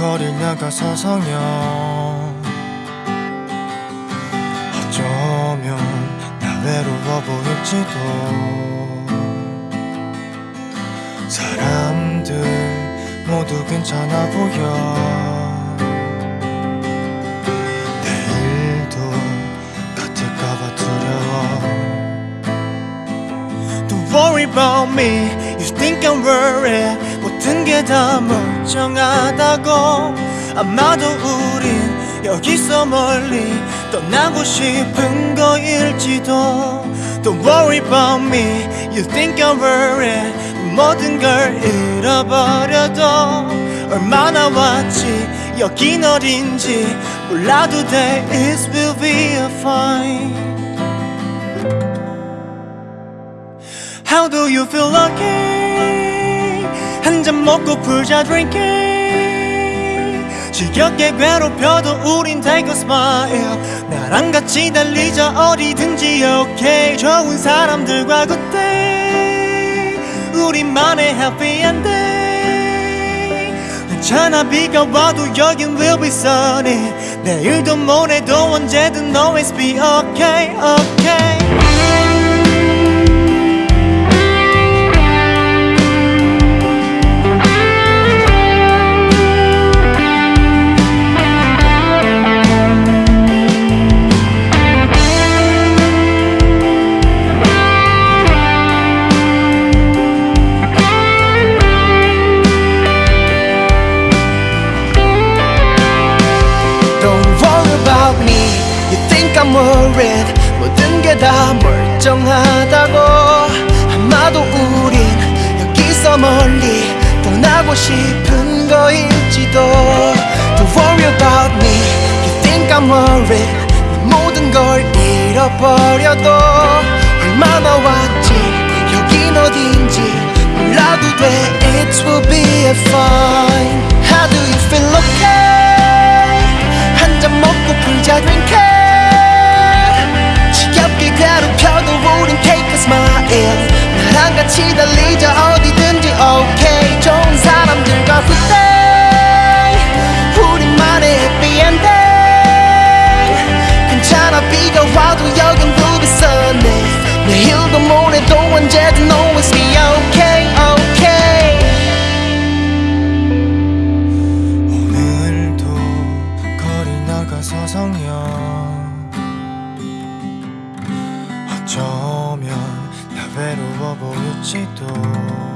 거리 나가 서 성형 어쩌면 나 외로워 보일지도. 사람들 모두 괜찮아 보여. 내일도 같을까봐 두려워. Don't worry about me. You think I'm worried. 모든 게다 멀 쩡하다고 아마도 우린 여기서 멀리 떠나고 싶은 거일지도 Don't worry about me You think I'm worried 모든 걸 잃어버려도 얼마나 왔지 여긴 어딘지 몰라도 돼 It will be fine How do you feel lucky? 한 잔 먹고 풀자 drinking 지겹게 괴롭혀도 우린 take a smile 나랑 같이 달리자 어디든지 okay 좋은 사람들과 day 우리만의 happy ending 괜찮아 비가 와도 여긴 will be sunny 내일도 모레도 언제든 always be okay okay 멀쩡하다고 아마도 우린 여기서 멀리 떠나고 싶은 거일지도 Don't worry about me You think I'm worried 모든 걸 잃어버려도 얼마나 왔지 여긴 어딘지 몰라도 돼 It will be fine How do you feel okay? 한 잔 먹고 풀자 drink it 같이 달리자 어디든지 okay. 좋은 사람들과 day. 우리만의 happy ending. 괜찮아 비가 와도 여긴 sunny. 내일도 모레도 언제든 always be okay okay. 오늘도 거리 나가서 성형. 어쩌 면나 외로워 보일지도